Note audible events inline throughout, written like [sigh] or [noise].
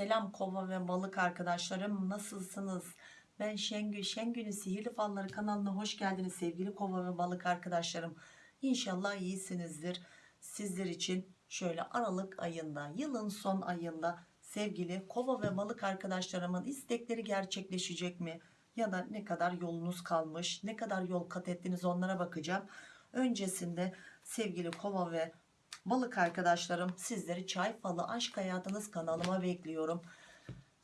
Selam kova ve balık arkadaşlarım nasılsınız? Ben Şengül. Şengül'ün Sihirli Falları kanalına hoş geldiniz sevgili kova ve balık arkadaşlarım. İnşallah iyisinizdir. Sizler için şöyle Aralık ayında, yılın son ayında sevgili kova ve balık arkadaşlarımın istekleri gerçekleşecek mi? Ya da ne kadar yolunuz kalmış, ne kadar yol kat ettiniz onlara bakacağım. Öncesinde sevgili kova ve balık arkadaşlarım sizleri çay falı aşk hayatınız kanalıma bekliyorum.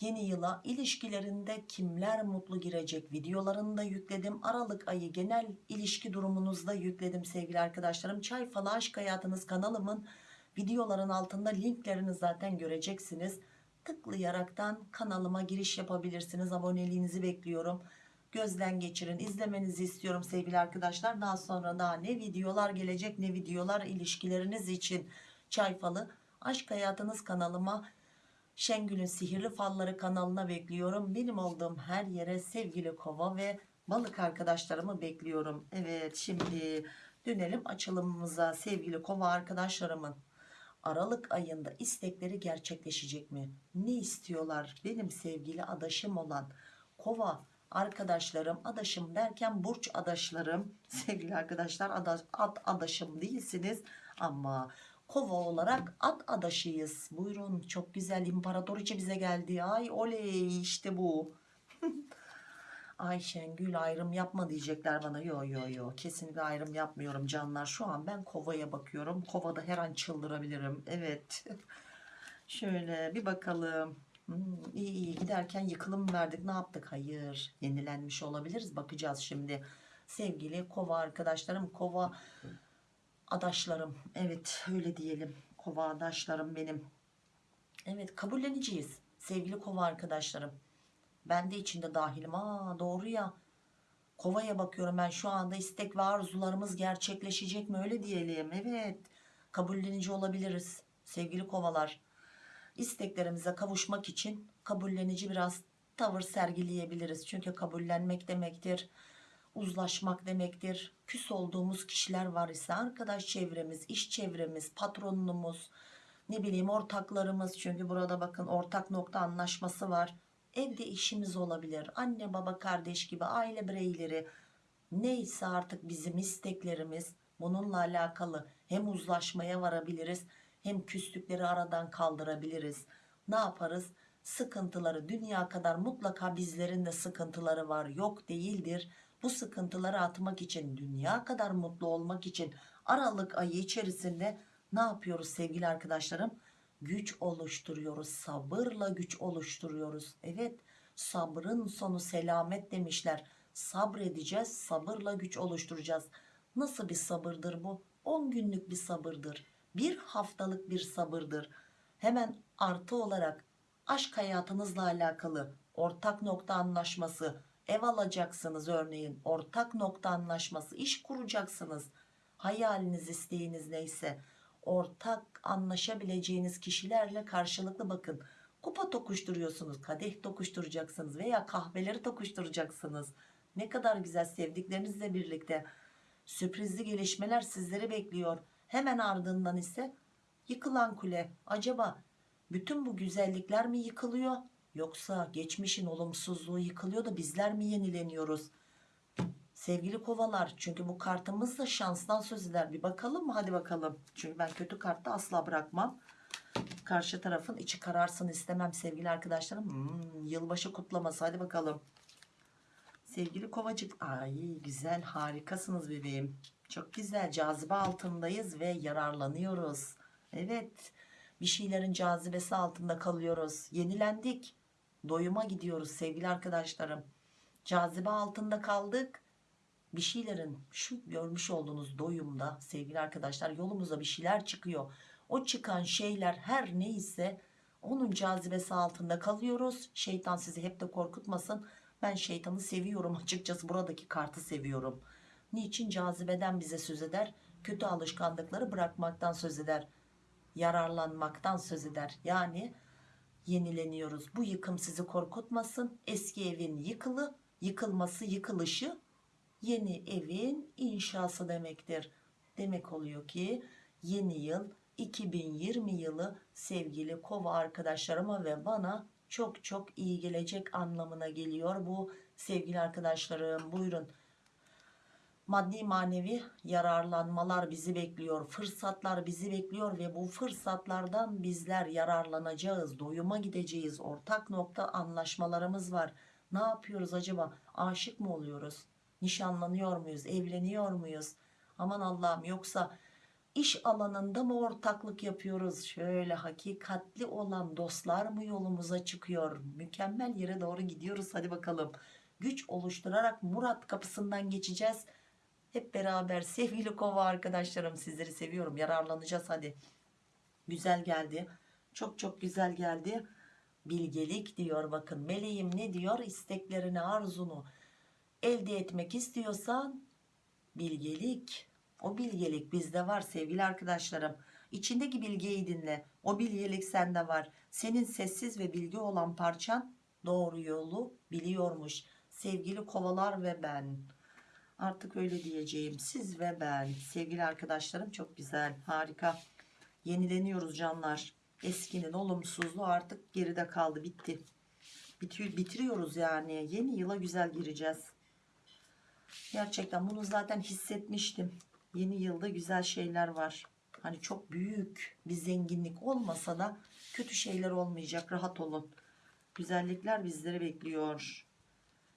Yeni yıla ilişkilerinde kimler mutlu girecek videolarını da yükledim. Aralık ayı genel ilişki durumunuzda yükledim sevgili arkadaşlarım. Çay falı aşk hayatınız kanalımın videoların altında linklerini zaten göreceksiniz. Tıklayaraktan kanalıma giriş yapabilirsiniz. Aboneliğinizi bekliyorum. Gözden geçirin. izlemenizi istiyorum sevgili arkadaşlar. Daha sonra daha ne videolar gelecek ne videolar ilişkileriniz için çay falı aşk hayatınız kanalıma Şengül'ün Sihirli Falları kanalına bekliyorum. Benim olduğum her yere sevgili kova ve balık arkadaşlarımı bekliyorum. Evet şimdi dönelim açılımımıza sevgili kova arkadaşlarımın. Aralık ayında istekleri gerçekleşecek mi? Ne istiyorlar? Benim sevgili adaşım olan kova arkadaşlarım, adaşım derken burç adaşlarım, [laughs] sevgili arkadaşlar adaş, ad adaşım değilsiniz ama kova olarak at adaşıyız. Buyurun çok güzel imparatoriçe bize geldi. Ay oley işte bu. [laughs] Ay Şengül ayrım yapma diyecekler bana. Yo yo yo kesinlikle ayrım yapmıyorum canlar. Şu an ben kovaya bakıyorum. Kovada her an çıldırabilirim. Evet. [laughs] Şöyle bir bakalım. Hmm, iyi iyi giderken yıkılım verdik ne yaptık? Hayır yenilenmiş olabiliriz. Bakacağız şimdi. Sevgili kova arkadaşlarım kova adaşlarım. Evet öyle diyelim. Kova adaşlarım benim. Evet kabulleneceğiz. Sevgili kova arkadaşlarım. Ben de içinde dahilim. Aa doğru ya. Kovaya bakıyorum ben şu anda istek ve arzularımız gerçekleşecek mi öyle diyelim. Evet kabullenici olabiliriz sevgili kovalar. İsteklerimize kavuşmak için kabullenici biraz tavır sergileyebiliriz. Çünkü kabullenmek demektir uzlaşmak demektir. Küs olduğumuz kişiler var ise arkadaş çevremiz, iş çevremiz, patronumuz, ne bileyim ortaklarımız çünkü burada bakın ortak nokta anlaşması var. Evde işimiz olabilir. Anne baba kardeş gibi aile bireyleri neyse artık bizim isteklerimiz bununla alakalı hem uzlaşmaya varabiliriz hem küslükleri aradan kaldırabiliriz. Ne yaparız? Sıkıntıları dünya kadar mutlaka bizlerin de sıkıntıları var yok değildir. Bu sıkıntıları atmak için dünya kadar mutlu olmak için Aralık ayı içerisinde ne yapıyoruz sevgili arkadaşlarım? Güç oluşturuyoruz sabırla güç oluşturuyoruz. Evet sabrın sonu selamet demişler. Sabredeceğiz sabırla güç oluşturacağız. Nasıl bir sabırdır bu? 10 günlük bir sabırdır. Bir haftalık bir sabırdır. Hemen artı olarak aşk hayatınızla alakalı ortak nokta anlaşması, ev alacaksınız örneğin ortak nokta anlaşması, iş kuracaksınız. Hayaliniz, isteğiniz neyse ortak anlaşabileceğiniz kişilerle karşılıklı bakın. Kupa tokuşturuyorsunuz, kadeh tokuşturacaksınız veya kahveleri tokuşturacaksınız. Ne kadar güzel sevdiklerinizle birlikte sürprizli gelişmeler sizleri bekliyor. Hemen ardından ise yıkılan kule. Acaba bütün bu güzellikler mi yıkılıyor? Yoksa geçmişin olumsuzluğu yıkılıyor da bizler mi yenileniyoruz? Sevgili kovalar çünkü bu kartımız da şanstan söz eder. Bir bakalım mı? Hadi bakalım. Çünkü ben kötü kartta asla bırakmam. Karşı tarafın içi kararsın istemem sevgili arkadaşlarım. Hmm, yılbaşı kutlaması hadi bakalım. Sevgili kovacık. Ay güzel harikasınız bebeğim. Çok güzel cazibe altındayız ve yararlanıyoruz. Evet bir şeylerin cazibesi altında kalıyoruz. Yenilendik. Doyuma gidiyoruz sevgili arkadaşlarım. Cazibe altında kaldık. Bir şeylerin şu görmüş olduğunuz doyumda sevgili arkadaşlar yolumuza bir şeyler çıkıyor. O çıkan şeyler her neyse onun cazibesi altında kalıyoruz. Şeytan sizi hep de korkutmasın. Ben şeytanı seviyorum [laughs] açıkçası buradaki kartı seviyorum. Niçin cazibeden bize söz eder? Kötü alışkanlıkları bırakmaktan söz eder. Yararlanmaktan söz eder. Yani yenileniyoruz. Bu yıkım sizi korkutmasın. Eski evin yıkılı, yıkılması, yıkılışı yeni evin inşası demektir. Demek oluyor ki yeni yıl 2020 yılı sevgili kova arkadaşlarıma ve bana çok çok iyi gelecek anlamına geliyor bu sevgili arkadaşlarım buyurun maddi manevi yararlanmalar bizi bekliyor fırsatlar bizi bekliyor ve bu fırsatlardan bizler yararlanacağız doyuma gideceğiz. Ortak nokta anlaşmalarımız var. Ne yapıyoruz acaba? Aşık mı oluyoruz? Nişanlanıyor muyuz? Evleniyor muyuz? Aman Allah'ım yoksa iş alanında mı ortaklık yapıyoruz? Şöyle hakikatli olan dostlar mı yolumuza çıkıyor? Mükemmel yere doğru gidiyoruz. Hadi bakalım. Güç oluşturarak Murat kapısından geçeceğiz hep beraber sevgili kova arkadaşlarım sizleri seviyorum. Yararlanacağız hadi. Güzel geldi. Çok çok güzel geldi. Bilgelik diyor bakın. Meleğim ne diyor? İsteklerini arzunu elde etmek istiyorsan bilgelik. O bilgelik bizde var sevgili arkadaşlarım. İçindeki bilgiyi dinle. O bilgelik sende var. Senin sessiz ve bilgi olan parçan doğru yolu biliyormuş. Sevgili kovalar ve ben artık öyle diyeceğim. Siz ve ben sevgili arkadaşlarım çok güzel harika. Yenileniyoruz canlar. Eskinin olumsuzluğu artık geride kaldı bitti. Bitiyor, bitiriyoruz yani. Yeni yıla güzel gireceğiz. Gerçekten bunu zaten hissetmiştim. Yeni yılda güzel şeyler var. Hani çok büyük bir zenginlik olmasa da kötü şeyler olmayacak. Rahat olun. Güzellikler bizleri bekliyor.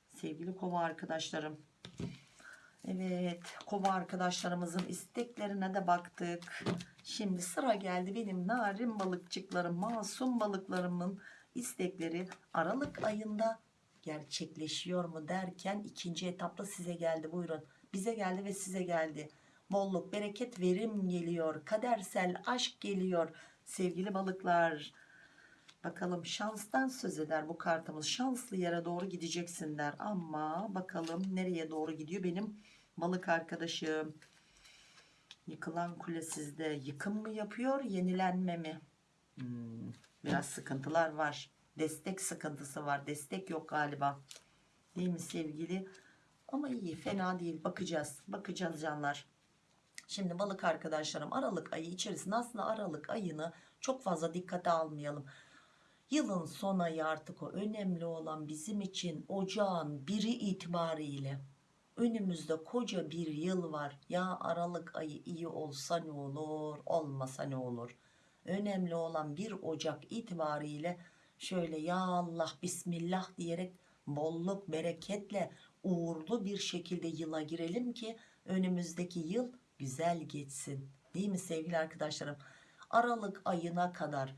Sevgili kova arkadaşlarım Evet kova arkadaşlarımızın isteklerine de baktık. Şimdi sıra geldi benim narin balıkçıklarım, masum balıklarımın istekleri Aralık ayında gerçekleşiyor mu derken ikinci etapta size geldi buyurun. Bize geldi ve size geldi. Bolluk, bereket, verim geliyor. Kadersel aşk geliyor. Sevgili balıklar. Bakalım şanstan söz eder bu kartımız. Şanslı yere doğru gideceksin der. Ama bakalım nereye doğru gidiyor benim balık arkadaşım. Yıkılan kule sizde. Yıkım mı yapıyor yenilenme mi? Hmm, biraz sıkıntılar var. Destek sıkıntısı var. Destek yok galiba. Değil mi sevgili? Ama iyi fena değil. Bakacağız. Bakacağız canlar. Şimdi balık arkadaşlarım Aralık ayı içerisinde aslında Aralık ayını çok fazla dikkate almayalım. Yılın son ayı artık o önemli olan bizim için ocağın biri itibariyle önümüzde koca bir yıl var. Ya Aralık ayı iyi olsa ne olur olmasa ne olur. Önemli olan bir Ocak itibariyle şöyle ya Allah Bismillah diyerek bolluk bereketle uğurlu bir şekilde yıla girelim ki önümüzdeki yıl güzel geçsin. Değil mi sevgili arkadaşlarım? Aralık ayına kadar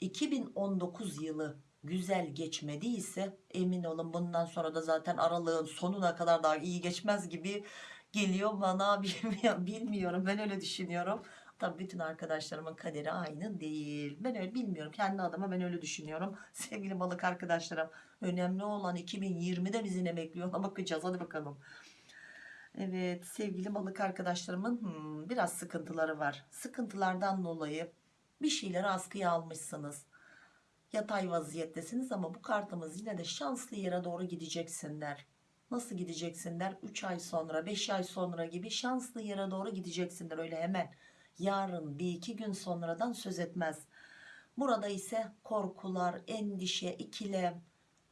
2019 yılı güzel geçmediyse emin olun bundan sonra da zaten aralığın sonuna kadar daha iyi geçmez gibi geliyor bana. [laughs] Bilmiyorum ben öyle düşünüyorum. Tabii bütün arkadaşlarımın kaderi aynı değil. Ben öyle bilmiyorum. Kendi adıma ben öyle düşünüyorum. [laughs] Sevgili balık arkadaşlarım önemli olan 2020'de bizi ne bekliyor ona [laughs] bakacağız. Hadi bakalım. Evet sevgili balık arkadaşlarımın hmm, biraz sıkıntıları var. Sıkıntılardan dolayı bir şeyleri askıya almışsınız yatay vaziyettesiniz ama bu kartımız yine de şanslı yere doğru gideceksinler. Nasıl gideceksinler? 3 ay sonra 5 ay sonra gibi şanslı yere doğru gideceksinler öyle hemen. Yarın bir iki gün sonradan söz etmez. Burada ise korkular, endişe, ikilem,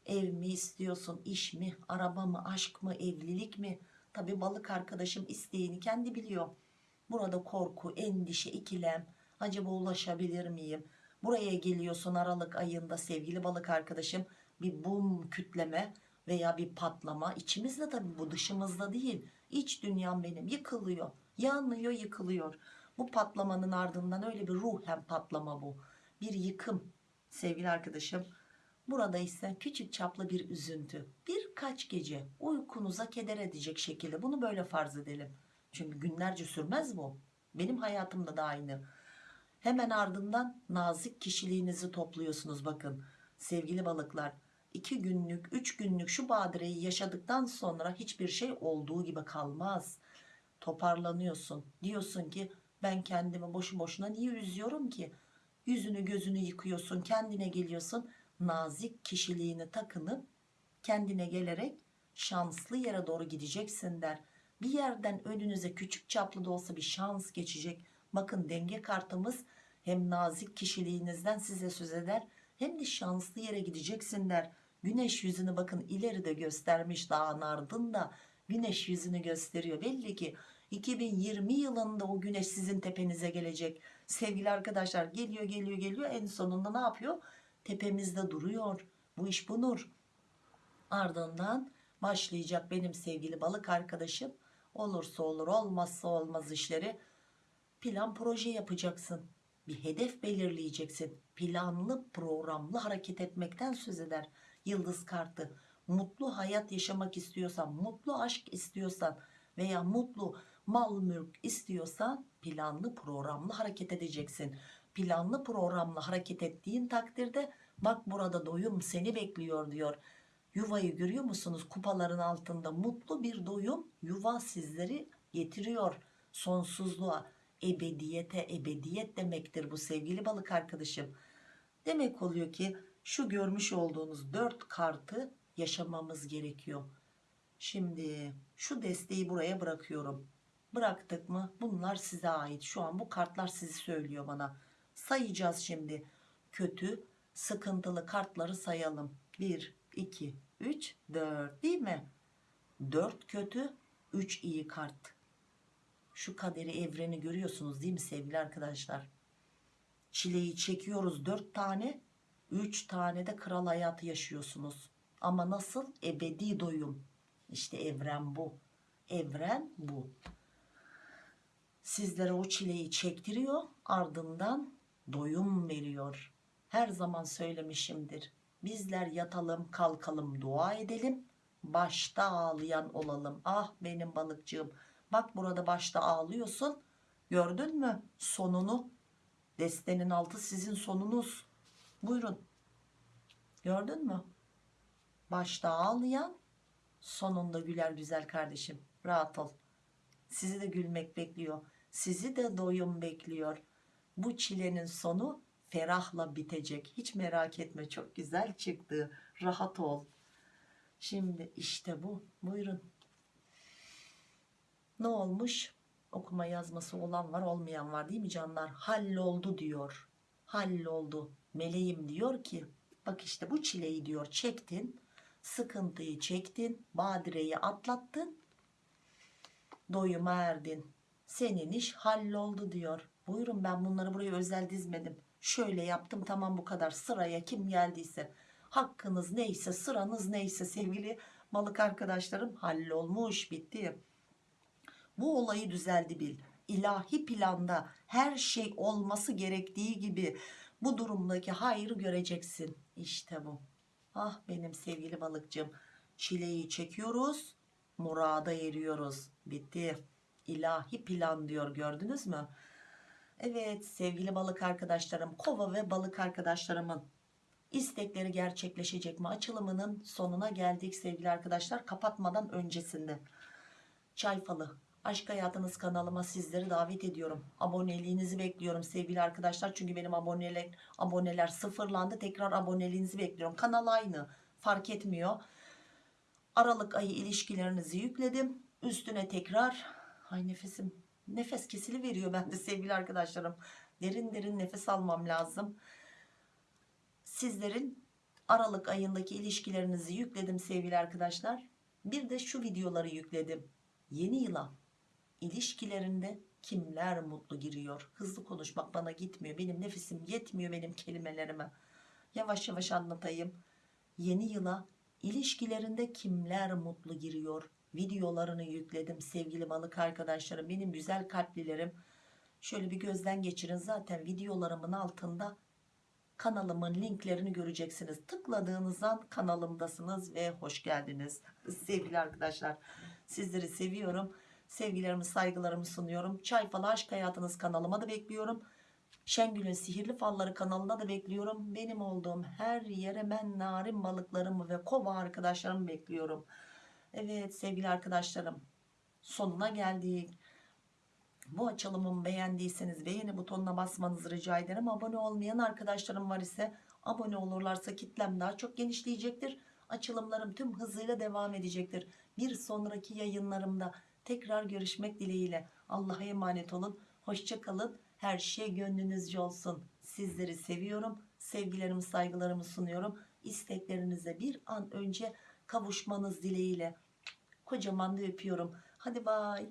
ev mi istiyorsun, iş mi, araba mı, aşk mı, evlilik mi? Tabi balık arkadaşım isteğini kendi biliyor. Burada korku, endişe, ikilem, acaba ulaşabilir miyim? Buraya geliyorsun Aralık ayında sevgili balık arkadaşım. Bir bum kütleme veya bir patlama. İçimizde tabi bu dışımızda değil. İç dünyam benim. Yıkılıyor. Yanıyor yıkılıyor. Bu patlamanın ardından öyle bir ruhen patlama bu. Bir yıkım sevgili arkadaşım. Burada ise küçük çaplı bir üzüntü. Birkaç gece uykunuza keder edecek şekilde bunu böyle farz edelim. Çünkü günlerce sürmez bu. Benim hayatımda da aynı Hemen ardından nazik kişiliğinizi topluyorsunuz bakın sevgili balıklar. 2 günlük 3 günlük şu badireyi yaşadıktan sonra hiçbir şey olduğu gibi kalmaz. Toparlanıyorsun diyorsun ki ben kendimi boşu boşuna niye üzüyorum ki? Yüzünü gözünü yıkıyorsun kendine geliyorsun nazik kişiliğini takınıp kendine gelerek şanslı yere doğru gideceksin der. Bir yerden önünüze küçük çaplı da olsa bir şans geçecek. Bakın denge kartımız hem nazik kişiliğinizden size söz eder hem de şanslı yere gideceksin der. Güneş yüzünü bakın ileride göstermiş dağın ardında güneş yüzünü gösteriyor. Belli ki 2020 yılında o güneş sizin tepenize gelecek. Sevgili arkadaşlar geliyor geliyor geliyor en sonunda ne yapıyor? Tepemizde duruyor. Bu iş bu nur. Ardından başlayacak benim sevgili balık arkadaşım. Olursa olur olmazsa olmaz işleri plan proje yapacaksın. Bir hedef belirleyeceksin. Planlı programlı hareket etmekten söz eder. Yıldız kartı. Mutlu hayat yaşamak istiyorsan, mutlu aşk istiyorsan veya mutlu mal mülk istiyorsan planlı programlı hareket edeceksin. Planlı programlı hareket ettiğin takdirde bak burada doyum seni bekliyor diyor. Yuvayı görüyor musunuz? Kupaların altında mutlu bir doyum yuva sizleri getiriyor sonsuzluğa, ebediyete, ebediyet demektir bu sevgili balık arkadaşım. Demek oluyor ki şu görmüş olduğunuz dört kartı yaşamamız gerekiyor. Şimdi şu desteği buraya bırakıyorum. Bıraktık mı? Bunlar size ait. Şu an bu kartlar sizi söylüyor bana. Sayacağız şimdi. Kötü, sıkıntılı kartları sayalım. 1, 2, 3, 4 değil mi? 4 kötü, 3 iyi kart. Şu kaderi evreni görüyorsunuz değil mi sevgili arkadaşlar? Çileyi çekiyoruz 4 tane, 3 tane de kral hayatı yaşıyorsunuz. Ama nasıl? Ebedi doyum. İşte evren bu. Evren bu. Sizlere o çileyi çektiriyor, ardından doyum veriyor. Her zaman söylemişimdir. Bizler yatalım, kalkalım, dua edelim. Başta ağlayan olalım. Ah benim balıkçığım. Bak burada başta ağlıyorsun. Gördün mü sonunu? Destenin altı sizin sonunuz. Buyurun. Gördün mü? Başta ağlayan sonunda güler güzel kardeşim. Rahat ol. Sizi de gülmek bekliyor. Sizi de doyum bekliyor. Bu çilenin sonu ferahla bitecek. Hiç merak etme çok güzel çıktı. Rahat ol. Şimdi işte bu. Buyurun. Ne olmuş? Okuma yazması olan var olmayan var değil mi canlar? Halloldu diyor. Halloldu. Meleğim diyor ki bak işte bu çileyi diyor çektin. Sıkıntıyı çektin. Badireyi atlattın. Doyuma erdin. Senin iş halloldu diyor. Buyurun ben bunları buraya özel dizmedim. Şöyle yaptım tamam bu kadar sıraya kim geldiyse. Hakkınız neyse sıranız neyse sevgili balık arkadaşlarım hallolmuş bitti. Bu olayı düzeldi bil. İlahi planda her şey olması gerektiği gibi bu durumdaki hayrı göreceksin. İşte bu. Ah benim sevgili balıkçım. Çileyi çekiyoruz. Murada eriyoruz. Bitti. İlahi plan diyor gördünüz mü? Evet sevgili balık arkadaşlarım kova ve balık arkadaşlarımın istekleri gerçekleşecek mi? Açılımının sonuna geldik sevgili arkadaşlar kapatmadan öncesinde. Çay falı aşk hayatınız kanalıma sizleri davet ediyorum. Aboneliğinizi bekliyorum sevgili arkadaşlar. Çünkü benim aboneler, aboneler sıfırlandı. Tekrar aboneliğinizi bekliyorum. Kanal aynı fark etmiyor. Aralık ayı ilişkilerinizi yükledim. Üstüne tekrar ay nefesim nefes kesili veriyor bende [laughs] sevgili arkadaşlarım. Derin derin nefes almam lazım. Sizlerin Aralık ayındaki ilişkilerinizi yükledim sevgili arkadaşlar. Bir de şu videoları yükledim. Yeni yıla ilişkilerinde kimler mutlu giriyor? Hızlı konuşmak bana gitmiyor. Benim nefesim yetmiyor benim kelimelerime. Yavaş yavaş anlatayım. Yeni yıla ilişkilerinde kimler mutlu giriyor? Videolarını yükledim sevgili balık arkadaşlarım. Benim güzel kalplilerim. Şöyle bir gözden geçirin. Zaten videolarımın altında kanalımın linklerini göreceksiniz. Tıkladığınız an kanalımdasınız ve hoş geldiniz. Sevgili arkadaşlar sizleri seviyorum. Sevgilerimi saygılarımı sunuyorum. Çay Falı Aşk Hayatınız kanalıma da bekliyorum. Şengül'ün Sihirli Falları kanalına da bekliyorum. Benim olduğum her yere ben narin balıklarımı ve kova arkadaşlarımı bekliyorum. Evet sevgili arkadaşlarım sonuna geldik. Bu açılımımı beğendiyseniz beğeni butonuna basmanızı rica ederim. Abone olmayan arkadaşlarım var ise abone olurlarsa kitlem daha çok genişleyecektir. Açılımlarım tüm hızıyla devam edecektir. Bir sonraki yayınlarımda tekrar görüşmek dileğiyle. Allah'a emanet olun. Hoşçakalın. Her şey gönlünüzce olsun. Sizleri seviyorum. Sevgilerimi saygılarımı sunuyorum. İsteklerinize bir an önce kavuşmanız dileğiyle. Kocaman da öpüyorum. Hadi bay.